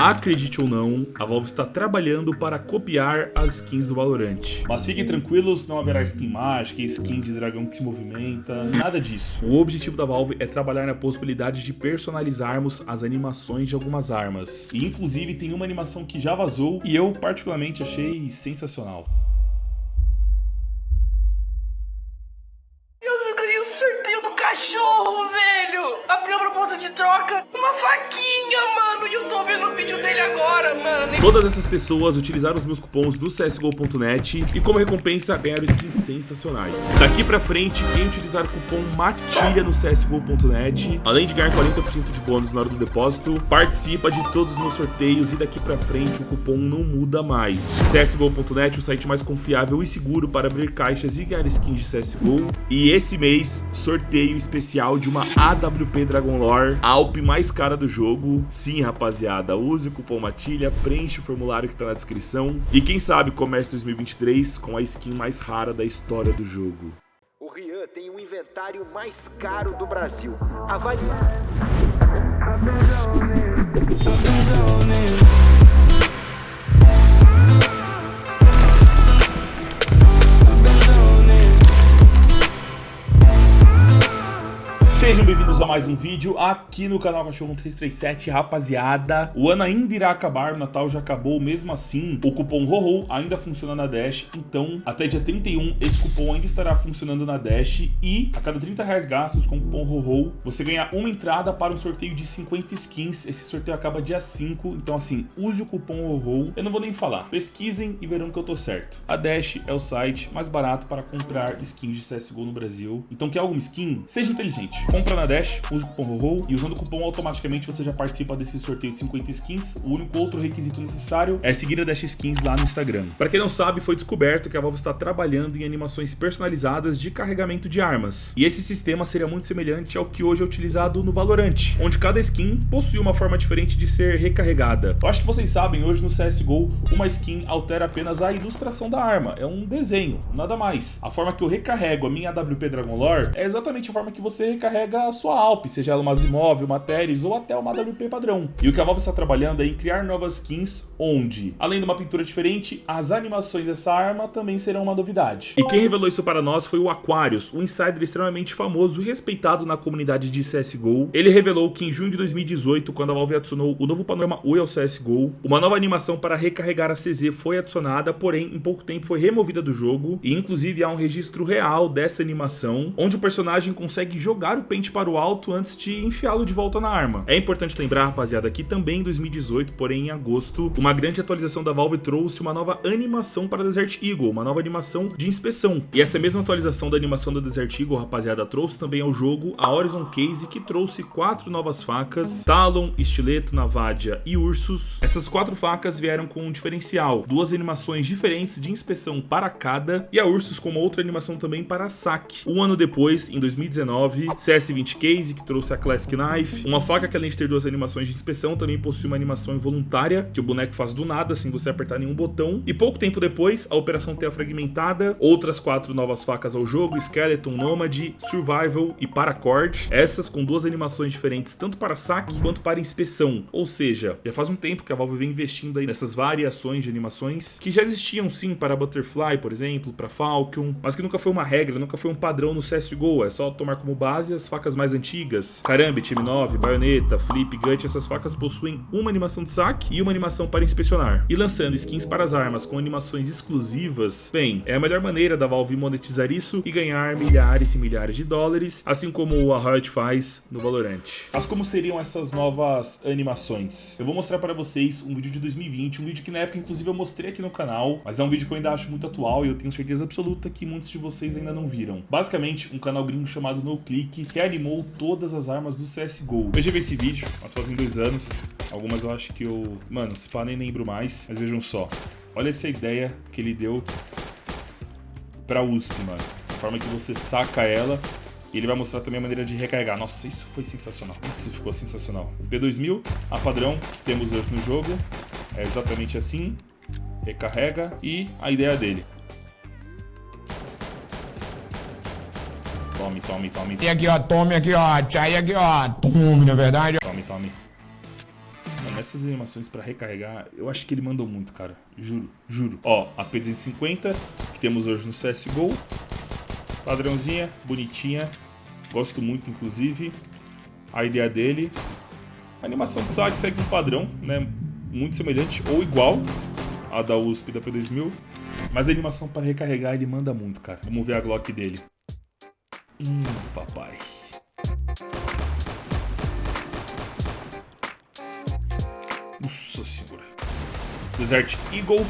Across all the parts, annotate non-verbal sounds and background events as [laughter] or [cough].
Acredite ou não, a Valve está trabalhando para copiar as skins do Valorant. Mas fiquem tranquilos, não haverá skin mágica, skin de dragão que se movimenta, nada disso. O objetivo da Valve é trabalhar na possibilidade de personalizarmos as animações de algumas armas. E inclusive tem uma animação que já vazou e eu particularmente achei sensacional. Todas essas pessoas utilizaram os meus cupons do CSGO.net e como recompensa ganharam skins sensacionais. Daqui pra frente, quem utilizar o cupom MATILHA no CSGO.net, além de ganhar 40% de bônus na hora do depósito, participa de todos os meus sorteios e daqui pra frente o cupom não muda mais. CSGO.net, o site mais confiável e seguro para abrir caixas e ganhar skins de CSGO. E esse mês, sorteio especial de uma AWP Dragon Lore, a Alp mais cara do jogo. Sim, rapaziada, use o cupom MATILHA, preenche o formulário que tá na descrição. E quem sabe comece 2023 com a skin mais rara da história do jogo. O Rian tem o inventário mais caro do Brasil. Avalie. Mais um vídeo aqui no canal Cachorro 337, rapaziada. O ano ainda irá acabar, o Natal já acabou, mesmo assim, o cupom RORO ainda funciona na Dash, então até dia 31 esse cupom ainda estará funcionando na Dash e a cada 30 reais gastos com o cupom RORO, você ganha uma entrada para um sorteio de 50 skins. Esse sorteio acaba dia 5, então assim, use o cupom RORO. Eu não vou nem falar, pesquisem e verão que eu tô certo. A Dash é o site mais barato para comprar skins de CSGO no Brasil, então quer alguma skin? Seja inteligente. Compra na Dash, usa o cupom RORO e usando o cupom automaticamente você já participa desse sorteio de 50 skins. O único outro requisito necessário é seguir a Dash Skins lá no Instagram. Para quem não sabe, foi descoberto que a Valve está trabalhando em animações personalizadas de carregamento de armas. E esse sistema seria muito semelhante ao que hoje é utilizado no Valorant, onde cada skin possui uma forma diferente de ser recarregada. Eu acho que vocês sabem, hoje no CSGO, uma skin altera apenas a ilustração da arma, é um desenho, nada mais. A forma que eu recarrego a minha AWP Dragon Lore é exatamente a forma que você recarrega a sua Seja ela uma Zimov, uma Teres ou até uma AWP padrão. E o que a Valve está trabalhando é em criar novas skins onde, além de uma pintura diferente, as animações dessa arma também serão uma novidade. E quem revelou isso para nós foi o Aquarius, um insider extremamente famoso e respeitado na comunidade de CSGO. Ele revelou que em junho de 2018, quando a Valve adicionou o novo panorama Oi ao CSGO, uma nova animação para recarregar a CZ foi adicionada, porém em pouco tempo foi removida do jogo e inclusive há um registro real dessa animação, onde o personagem consegue jogar o pente para o alto antes de enfiá-lo de volta na arma. É importante lembrar, rapaziada, que também em 2018, porém em agosto, uma grande atualização da Valve trouxe uma nova animação para Desert Eagle, uma nova animação de inspeção. E essa mesma atualização da animação da Desert Eagle, rapaziada, trouxe também ao jogo a Horizon Case, que trouxe quatro novas facas, Talon, Estileto, Navadia e Ursus. Essas quatro facas vieram com um diferencial, duas animações diferentes de inspeção para cada, e a Ursus com uma outra animação também para saque. Um ano depois, em 2019, CS20 Case, que trouxe a Classic Knife. Uma faca que além de ter duas animações de inspeção, também possui uma animação involuntária, que o boneco faz do nada, sem você apertar nenhum botão. E pouco tempo depois, a Operação Terra Fragmentada, outras quatro novas facas ao jogo, Skeleton, Nomad, Survival e Paracord. Essas com duas animações diferentes, tanto para saque quanto para inspeção. Ou seja, já faz um tempo que a Valve vem investindo aí nessas variações de animações, que já existiam sim para Butterfly, por exemplo, para Falcon, mas que nunca foi uma regra, nunca foi um padrão no CSGO, é só tomar como base as facas mais antigas, Karambit, M9, Baioneta, Flip, Gut, essas facas possuem uma animação de saque e uma animação para inspecionar. E lançando skins para as armas com animações exclusivas, bem, é a melhor maneira da Valve monetizar isso e ganhar milhares e milhares de dólares, assim como a Riot faz no Valorant. Mas como seriam essas novas animações? Eu vou mostrar para vocês um vídeo de 2020, um vídeo que na época inclusive eu mostrei aqui no canal, mas é um vídeo que eu ainda acho muito atual e eu tenho certeza absoluta que muitos de vocês ainda não viram. Basicamente, um canal gringo chamado NoClick reanimou todas as armas do CSGO. Eu já vi esse vídeo, mas fazem dois anos. Algumas eu acho que eu... Mano, se pá, nem lembro mais. Mas vejam só. Olha essa ideia que ele deu pra USP, mano. A forma que você saca ela e ele vai mostrar também a maneira de recarregar. Nossa, isso foi sensacional. Isso ficou sensacional. O P2000, a padrão que temos hoje no jogo, é exatamente assim. Recarrega e a ideia dele. Tome, tome, tome. E aqui, ó, tome aqui, ó, tchai aqui, ó, tome, na verdade. Tome, tome. Mano, essas animações pra recarregar, eu acho que ele mandou muito, cara. Juro, juro. Ó, a P250, que temos hoje no CSGO. Padrãozinha, bonitinha. Gosto muito, inclusive. A ideia dele. A animação de saque segue um padrão, né? Muito semelhante ou igual à da USP da P2000. Mas a animação para recarregar ele manda muito, cara. Vamos ver a Glock dele. Hum, papai. Nossa senhora. Desert Eagle.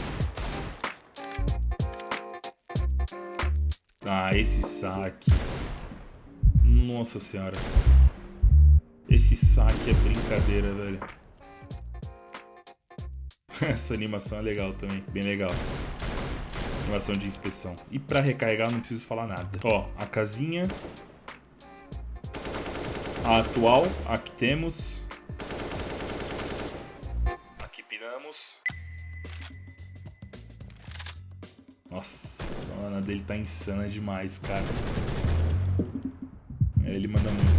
Ah, esse saque. Nossa senhora. Esse saque é brincadeira, velho. [laughs] Essa animação é legal também, bem legal. Animação de inspeção. E pra recarregar não preciso falar nada. Ó, a casinha. A atual, a que temos. Aqui piramos. Nossa, a mana dele tá insana demais, cara. É, ele manda muito.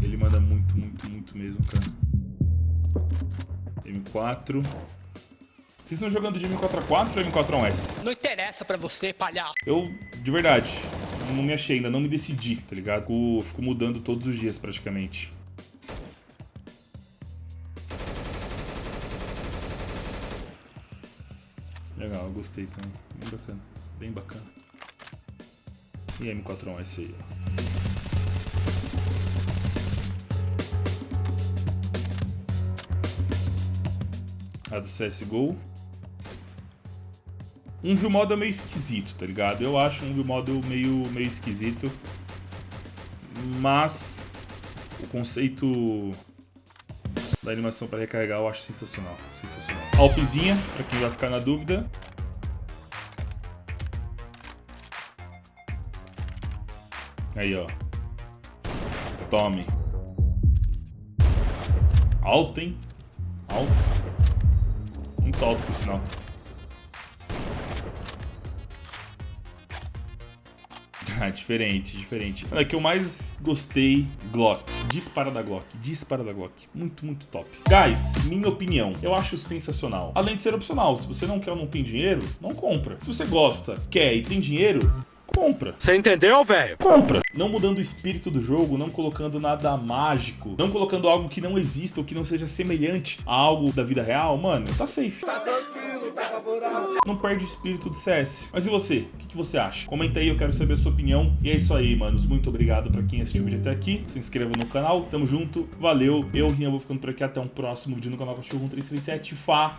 Ele manda muito, muito, muito mesmo, cara. M4. Vocês estão jogando de M4A4 ou M4A1S? Não interessa pra você, palhaço. Eu, de verdade, não me achei ainda, não me decidi, tá ligado? Fico, fico mudando todos os dias praticamente. Legal, eu gostei também. Bem bacana, bem bacana. E M4A1S aí, ó. A do CSGO. Um view model meio esquisito, tá ligado? Eu acho um view model meio, meio esquisito. Mas o conceito da animação para recarregar eu acho sensacional. Sensacional. Alpzinha, pra quem vai ficar na dúvida. Aí, ó. Tome. Alto, hein? Alto. Muito alto, por sinal. [laughs] diferente, diferente. É que eu mais gostei, Glock. Dispara da Glock, dispara da Glock. Muito, muito top. Guys, minha opinião, eu acho sensacional. Além de ser opcional, se você não quer ou não tem dinheiro, não compra. Se você gosta, quer e tem dinheiro, compra. Você entendeu, velho? Compra. Não mudando o espírito do jogo, não colocando nada mágico, não colocando algo que não exista ou que não seja semelhante a algo da vida real, mano, tá safe. Não perde o espírito do CS. Mas e você? O que, que você acha? Comenta aí, eu quero saber a sua opinião. E é isso aí, manos. Muito obrigado pra quem assistiu o vídeo até aqui. Se inscreva no canal. Tamo junto. Valeu. Eu, Rian, vou ficando por aqui. Até um próximo vídeo no canal Cachorro 1337. Falou!